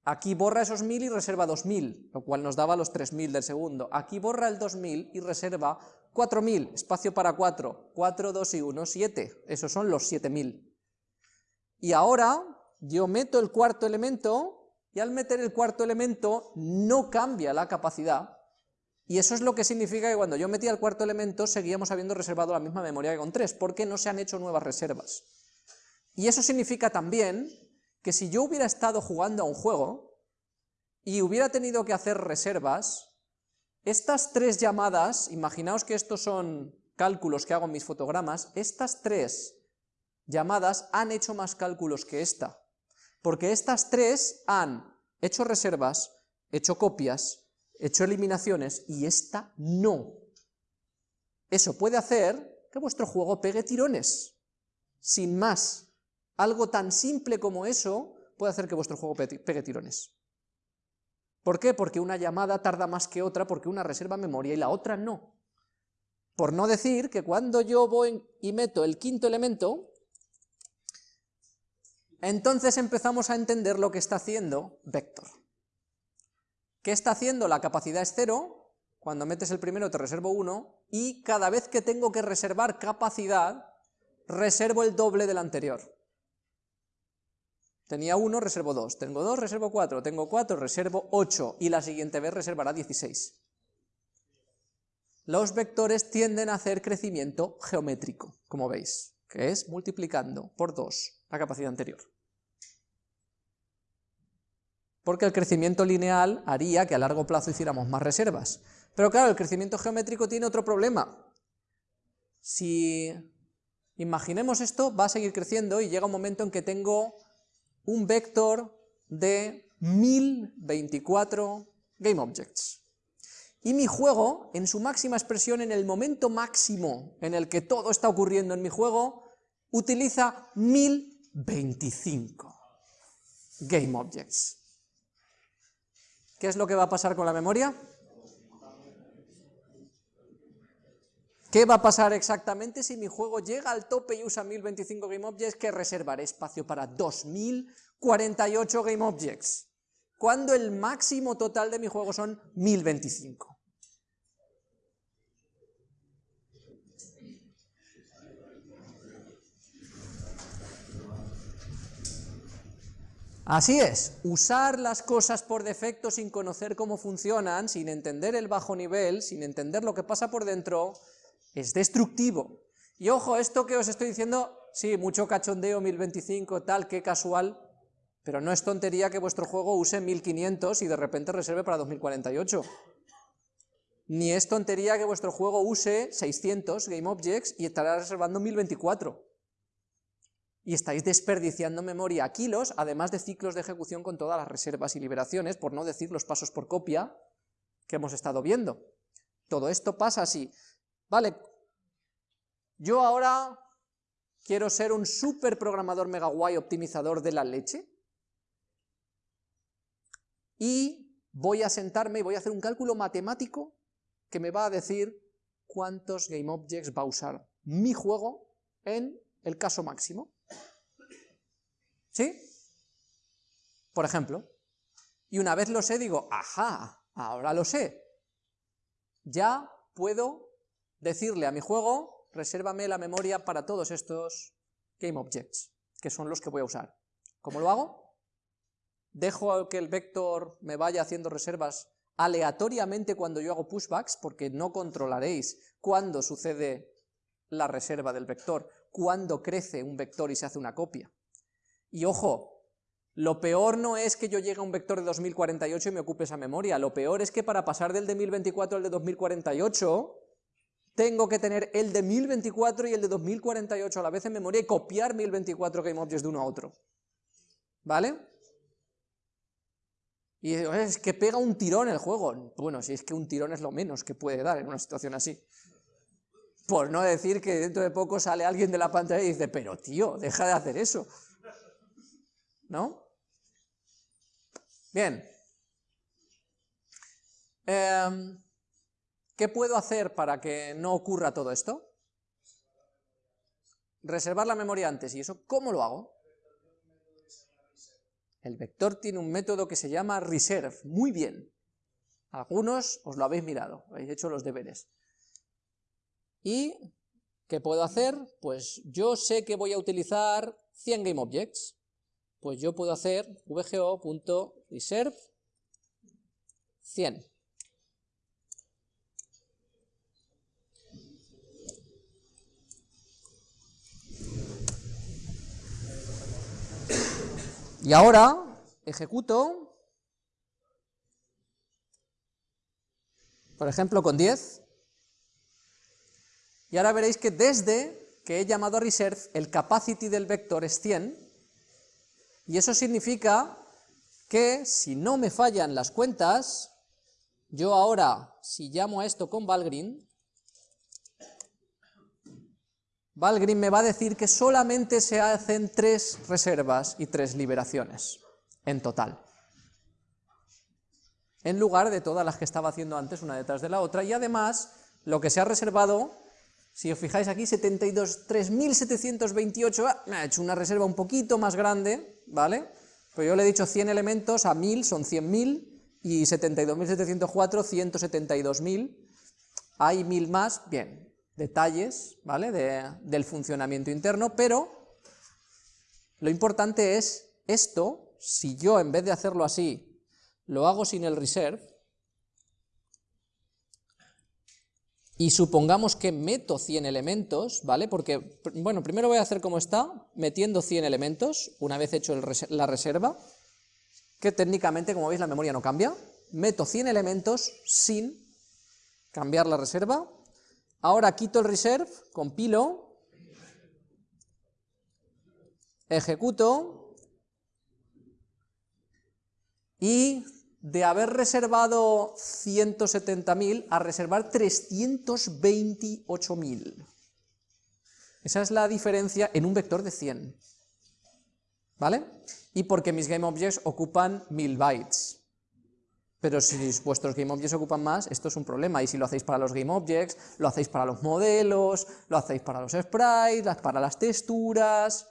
A: aquí borra esos 1000 y reserva 2000, lo cual nos daba los 3000 del segundo. Aquí borra el 2000 y reserva 4000, espacio para 4, 4, 2 y 1, 7, esos son los 7000. Y ahora yo meto el cuarto elemento y al meter el cuarto elemento no cambia la capacidad, y eso es lo que significa que cuando yo metía el cuarto elemento seguíamos habiendo reservado la misma memoria que con 3, porque no se han hecho nuevas reservas. Y eso significa también que si yo hubiera estado jugando a un juego, y hubiera tenido que hacer reservas, estas tres llamadas, imaginaos que estos son cálculos que hago en mis fotogramas, estas tres llamadas han hecho más cálculos que esta, porque estas tres han hecho reservas, hecho copias, hecho eliminaciones, y esta no. Eso puede hacer que vuestro juego pegue tirones, sin más. Algo tan simple como eso puede hacer que vuestro juego pegue tirones. ¿Por qué? Porque una llamada tarda más que otra, porque una reserva memoria y la otra no. Por no decir que cuando yo voy y meto el quinto elemento, entonces empezamos a entender lo que está haciendo vector. ¿Qué está haciendo? La capacidad es cero, cuando metes el primero te reservo uno, y cada vez que tengo que reservar capacidad, reservo el doble del anterior. Tenía 1, reservo 2, tengo 2, reservo 4, tengo 4, reservo 8, y la siguiente vez reservará 16. Los vectores tienden a hacer crecimiento geométrico, como veis, que es multiplicando por 2 la capacidad anterior. Porque el crecimiento lineal haría que a largo plazo hiciéramos más reservas. Pero claro, el crecimiento geométrico tiene otro problema. Si imaginemos esto, va a seguir creciendo y llega un momento en que tengo un vector de 1024 GameObjects. Y mi juego, en su máxima expresión, en el momento máximo en el que todo está ocurriendo en mi juego, utiliza 1025 GameObjects. ¿Qué es lo que va a pasar con la memoria? ¿Qué va a pasar exactamente si mi juego llega al tope y usa 1025 GameObjects? Que reservaré espacio para 2048 GameObjects, cuando el máximo total de mi juego son 1025. Así es, usar las cosas por defecto sin conocer cómo funcionan, sin entender el bajo nivel, sin entender lo que pasa por dentro, es destructivo. Y ojo, esto que os estoy diciendo, sí, mucho cachondeo, 1025, tal, qué casual, pero no es tontería que vuestro juego use 1500 y de repente reserve para 2048. Ni es tontería que vuestro juego use 600 GameObjects y estará reservando 1024. Y estáis desperdiciando memoria a kilos, además de ciclos de ejecución con todas las reservas y liberaciones, por no decir los pasos por copia que hemos estado viendo. Todo esto pasa así. Vale, yo ahora quiero ser un super programador mega guay optimizador de la leche y voy a sentarme y voy a hacer un cálculo matemático que me va a decir cuántos GameObjects va a usar mi juego en el caso máximo. ¿Sí? Por ejemplo. Y una vez lo sé, digo, ajá, ahora lo sé. Ya puedo decirle a mi juego, resérvame la memoria para todos estos GameObjects, que son los que voy a usar. ¿Cómo lo hago? Dejo que el vector me vaya haciendo reservas aleatoriamente cuando yo hago pushbacks, porque no controlaréis cuándo sucede la reserva del vector, cuándo crece un vector y se hace una copia. Y ojo, lo peor no es que yo llegue a un vector de 2048 y me ocupe esa memoria, lo peor es que para pasar del de 1024 al de 2048 tengo que tener el de 1024 y el de 2048 a la vez en memoria y copiar 1024 GameObjects de uno a otro. ¿Vale? Y es que pega un tirón el juego. Bueno, si es que un tirón es lo menos que puede dar en una situación así. Por no decir que dentro de poco sale alguien de la pantalla y dice, pero tío, deja de hacer eso. ¿No? Bien. Eh, ¿Qué puedo hacer para que no ocurra todo esto? Reservar la memoria antes, ¿y eso cómo lo hago? El vector tiene un método que se llama reserve, muy bien. Algunos os lo habéis mirado, habéis hecho los deberes. ¿Y qué puedo hacer? Pues yo sé que voy a utilizar 100 GameObjects, pues yo puedo hacer vgo.reserve 100. Y ahora ejecuto por ejemplo con 10, y ahora veréis que desde que he llamado a reserve, el capacity del vector es 100, y eso significa que si no me fallan las cuentas, yo ahora, si llamo a esto con Valgrind, Valgrind me va a decir que solamente se hacen tres reservas y tres liberaciones en total, en lugar de todas las que estaba haciendo antes, una detrás de la otra, y además lo que se ha reservado, si os fijáis aquí, 72, 3.728, ah, me ha hecho una reserva un poquito más grande, ¿vale? Pues yo le he dicho 100 elementos a 1000 son 100.000, y 72.704, 172.000, hay 1000 más, bien, detalles, ¿vale?, del funcionamiento interno, pero lo importante es esto, si yo en vez de hacerlo así, lo hago sin el reserve, y supongamos que meto 100 elementos, ¿vale? Porque, bueno, primero voy a hacer como está, metiendo 100 elementos, una vez hecho la reserva, que técnicamente, como veis, la memoria no cambia, meto 100 elementos sin cambiar la reserva, ahora quito el reserve, compilo, ejecuto, y de haber reservado 170.000 a reservar 328.000. Esa es la diferencia en un vector de 100. ¿Vale? Y porque mis GameObjects ocupan 1000 bytes. Pero si vuestros GameObjects ocupan más, esto es un problema, y si lo hacéis para los GameObjects, lo hacéis para los modelos, lo hacéis para los sprites, para las texturas...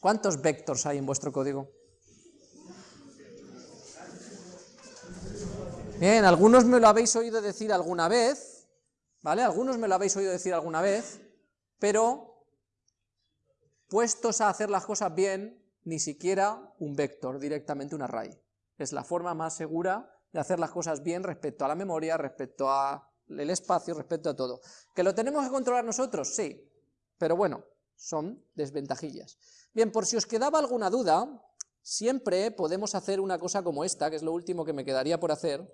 A: ¿Cuántos vectors hay en vuestro código? Bien, algunos me lo habéis oído decir alguna vez, ¿vale? Algunos me lo habéis oído decir alguna vez, pero puestos a hacer las cosas bien, ni siquiera un vector, directamente un array. Es la forma más segura de hacer las cosas bien respecto a la memoria, respecto al espacio, respecto a todo. ¿Que lo tenemos que controlar nosotros? Sí, pero bueno, son desventajillas. Bien, por si os quedaba alguna duda, siempre podemos hacer una cosa como esta, que es lo último que me quedaría por hacer,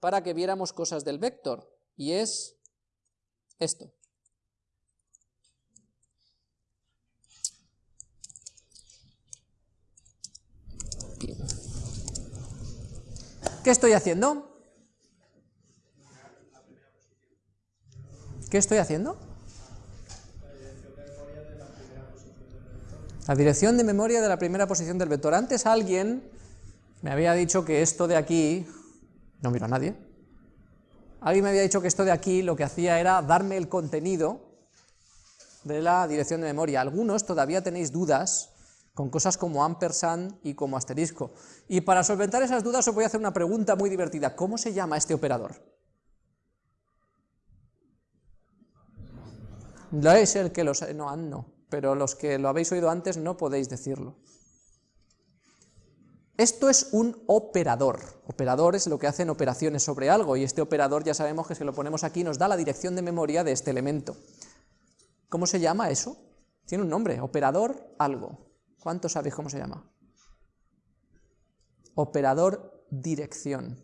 A: para que viéramos cosas del vector, y es esto. ¿Qué estoy haciendo? ¿Qué estoy haciendo? La dirección de memoria de la primera posición del vector. Antes alguien me había dicho que esto de aquí no miro a nadie. Alguien me había dicho que esto de aquí lo que hacía era darme el contenido de la dirección de memoria. Algunos todavía tenéis dudas con cosas como ampersand y como asterisco. Y para solventar esas dudas os voy a hacer una pregunta muy divertida. ¿Cómo se llama este operador? No es el que los... no, no, pero los que lo habéis oído antes no podéis decirlo. Esto es un operador. Operador es lo que hacen operaciones sobre algo, y este operador ya sabemos que si lo ponemos aquí nos da la dirección de memoria de este elemento. ¿Cómo se llama eso? Tiene un nombre, operador algo. ¿Cuántos sabéis cómo se llama? Operador dirección.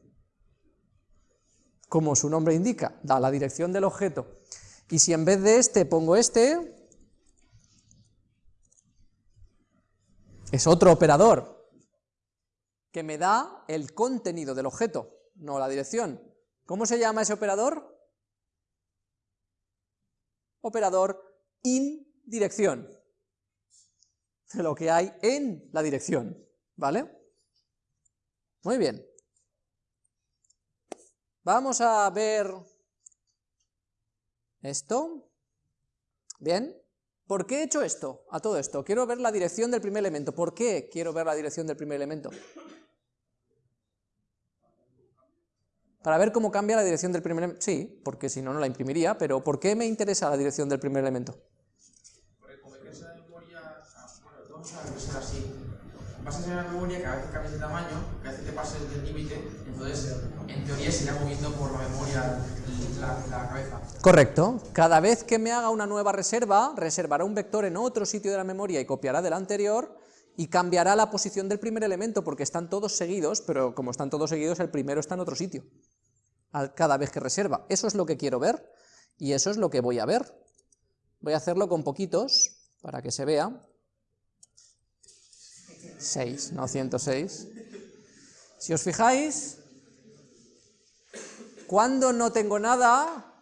A: Como su nombre indica, da la dirección del objeto. Y si en vez de este pongo este, es otro operador, que me da el contenido del objeto, no la dirección. ¿Cómo se llama ese operador? Operador in dirección, *laughs* lo que hay en la dirección, ¿vale? Muy bien. Vamos a ver esto. Bien. ¿Por qué he hecho esto, a todo esto? Quiero ver la dirección del primer elemento. ¿Por qué quiero ver la dirección del primer elemento? Para ver cómo cambia la dirección del primer elemento. Sí, porque si no, no la imprimiría, pero ¿por qué me interesa la dirección del primer elemento?
B: Porque como que esa memoria, bueno, vamos a ser así. Vas a ser una memoria que a veces cambias de tamaño, que a veces te pases del límite, entonces en teoría se irá moviendo por la memoria la, la cabeza.
A: Correcto. Cada vez que me haga una nueva reserva, reservará un vector en otro sitio de la memoria y copiará del anterior, y cambiará la posición del primer elemento porque están todos seguidos, pero como están todos seguidos el primero está en otro sitio. Cada vez que reserva. Eso es lo que quiero ver, y eso es lo que voy a ver. Voy a hacerlo con poquitos, para que se vea. 6, no 106. Si os fijáis, cuando no tengo nada,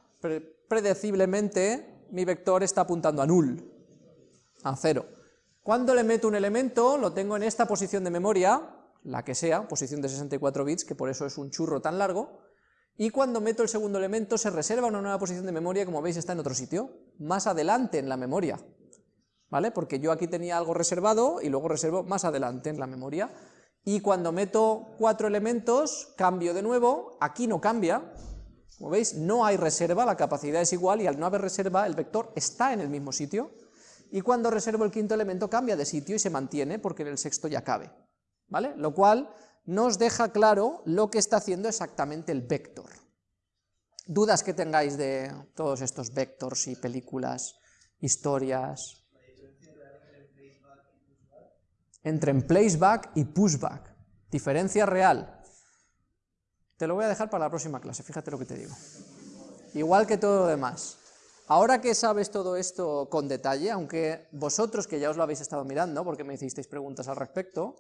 A: predeciblemente mi vector está apuntando a null, a cero. Cuando le meto un elemento, lo tengo en esta posición de memoria, la que sea, posición de 64 bits, que por eso es un churro tan largo, y cuando meto el segundo elemento se reserva una nueva posición de memoria, como veis está en otro sitio, más adelante en la memoria, ¿vale? Porque yo aquí tenía algo reservado y luego reservo más adelante en la memoria, y cuando meto cuatro elementos, cambio de nuevo, aquí no cambia, como veis, no hay reserva, la capacidad es igual, y al no haber reserva, el vector está en el mismo sitio, y cuando reservo el quinto elemento cambia de sitio y se mantiene porque en el sexto ya cabe, ¿vale? Lo cual nos deja claro lo que está haciendo exactamente el vector. Dudas que tengáis de todos estos vectors y películas, historias... Entre en placeback y pushback. Diferencia real. Te lo voy a dejar para la próxima clase, fíjate lo que te digo. Igual que todo lo demás. Ahora que sabes todo esto con detalle, aunque vosotros que ya os lo habéis estado mirando, porque me hicisteis preguntas al respecto,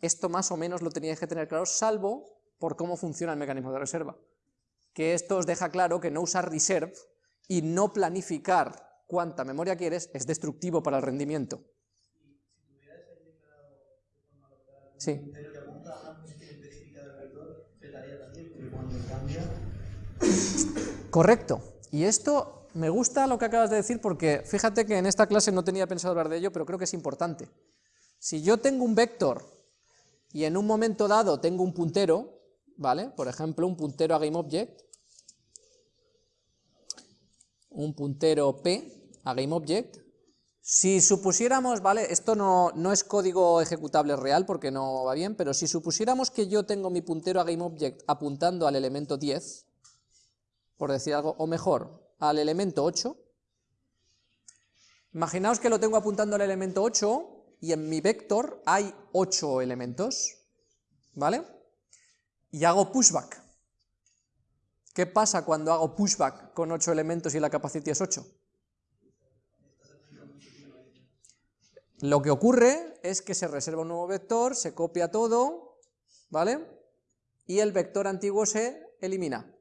A: esto más o menos lo teníais que tener claro, salvo por cómo funciona el mecanismo de reserva. Que esto os deja claro que no usar reserve y no planificar cuánta memoria quieres es destructivo para el rendimiento. Sí. *coughs* Correcto. Y esto me gusta lo que acabas de decir porque fíjate que en esta clase no tenía pensado hablar de ello, pero creo que es importante. Si yo tengo un vector y en un momento dado tengo un puntero, ¿vale? Por ejemplo, un puntero a GameObject, un puntero P a GameObject, si supusiéramos, ¿vale? Esto no, no, es código ejecutable real porque no va bien, pero si supusiéramos que yo tengo mi puntero a GameObject apuntando al elemento 10, por decir algo, o mejor, al elemento 8. Imaginaos que lo tengo apuntando al elemento 8 y en mi vector hay 8 elementos, ¿vale? Y hago pushback. ¿Qué pasa cuando hago pushback con 8 elementos y la capacidad es 8? Lo que ocurre es que se reserva un nuevo vector, se copia todo, ¿vale? Y el vector antiguo se elimina.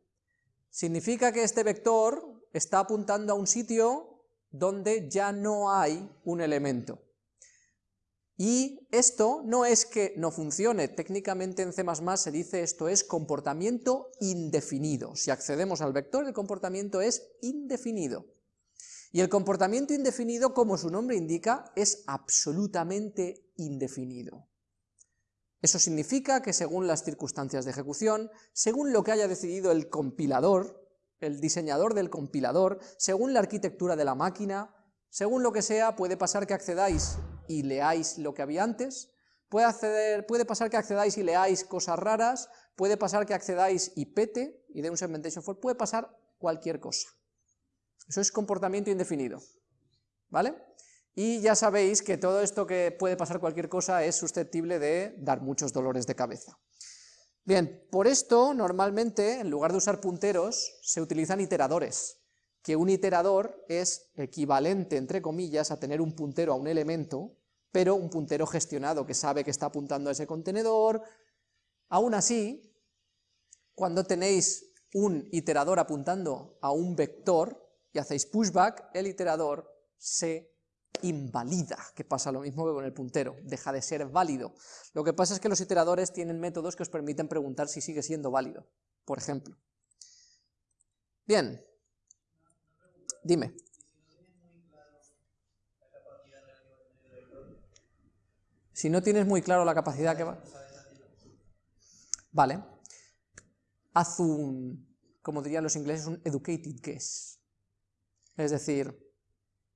A: Significa que este vector está apuntando a un sitio donde ya no hay un elemento. Y esto no es que no funcione, técnicamente en C++ se dice esto es comportamiento indefinido. Si accedemos al vector, el comportamiento es indefinido. Y el comportamiento indefinido, como su nombre indica, es absolutamente indefinido. Eso significa que según las circunstancias de ejecución, según lo que haya decidido el compilador, el diseñador del compilador, según la arquitectura de la máquina, según lo que sea, puede pasar que accedáis y leáis lo que había antes, puede, puede pasar que accedáis y leáis cosas raras, puede pasar que accedáis y pete, y de un segmentation fault, puede pasar cualquier cosa. Eso es comportamiento indefinido, ¿vale? Y ya sabéis que todo esto que puede pasar cualquier cosa es susceptible de dar muchos dolores de cabeza. Bien, por esto normalmente en lugar de usar punteros se utilizan iteradores, que un iterador es equivalente, entre comillas, a tener un puntero a un elemento, pero un puntero gestionado que sabe que está apuntando a ese contenedor. Aún así, cuando tenéis un iterador apuntando a un vector y hacéis pushback, el iterador se invalida, que pasa lo mismo que con el puntero, deja de ser válido. Lo que pasa es que los iteradores tienen métodos que os permiten preguntar si sigue siendo válido, por ejemplo. Bien, dime. Si no tienes muy claro la capacidad que va... Vale. Haz un, como dirían los ingleses, un educated guess. Es decir,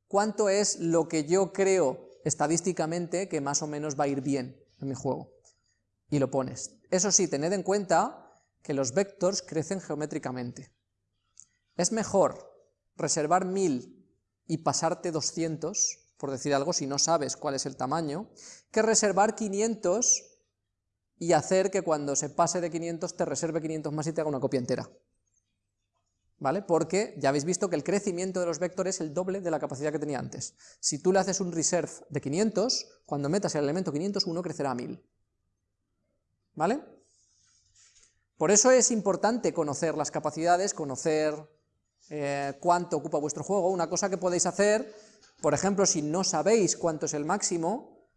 A: cuánto es lo que yo creo estadísticamente que más o menos va a ir bien en mi juego. Y lo pones. Eso sí, tened en cuenta que los vectors crecen geométricamente. Es mejor reservar 1000 y pasarte 200, por decir algo, si no sabes cuál es el tamaño, que reservar 500 y hacer que cuando se pase de 500 te reserve 500 más y te haga una copia entera. ¿vale? Porque ya habéis visto que el crecimiento de los vectores es el doble de la capacidad que tenía antes. Si tú le haces un reserve de 500, cuando metas el elemento 501 crecerá a 1000. ¿Vale? Por eso es importante conocer las capacidades, conocer eh, cuánto ocupa vuestro juego. Una cosa que podéis hacer, por ejemplo, si no sabéis cuánto es el máximo,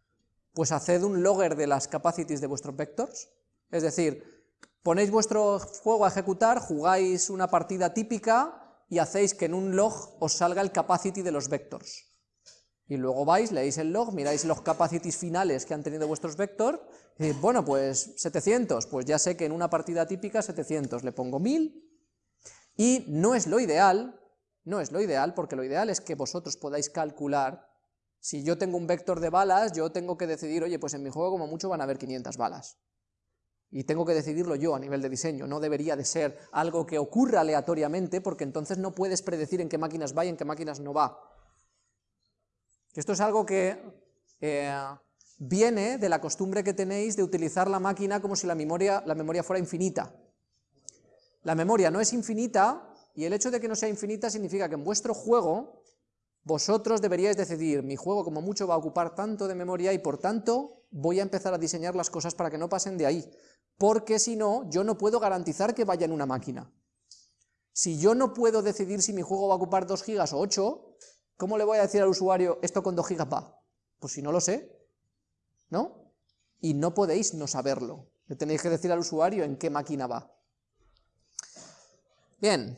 A: pues haced un logger de las capacities de vuestros vectors. Es decir, Ponéis vuestro juego a ejecutar, jugáis una partida típica y hacéis que en un log os salga el capacity de los vectors. Y luego vais, leéis el log, miráis los capacities finales que han tenido vuestros vectors, y bueno, pues 700, pues ya sé que en una partida típica 700, le pongo 1000, y no es lo ideal, no es lo ideal, porque lo ideal es que vosotros podáis calcular, si yo tengo un vector de balas, yo tengo que decidir, oye, pues en mi juego como mucho van a haber 500 balas y tengo que decidirlo yo a nivel de diseño, no debería de ser algo que ocurra aleatoriamente, porque entonces no puedes predecir en qué máquinas va y en qué máquinas no va. Esto es algo que eh, viene de la costumbre que tenéis de utilizar la máquina como si la memoria, la memoria fuera infinita. La memoria no es infinita, y el hecho de que no sea infinita significa que en vuestro juego vosotros deberíais decidir, mi juego como mucho va a ocupar tanto de memoria y por tanto voy a empezar a diseñar las cosas para que no pasen de ahí porque si no, yo no puedo garantizar que vaya en una máquina. Si yo no puedo decidir si mi juego va a ocupar 2 gigas o 8, ¿cómo le voy a decir al usuario esto con 2 gigas va? Pues si no lo sé, ¿no? Y no podéis no saberlo. Le tenéis que decir al usuario en qué máquina va. Bien,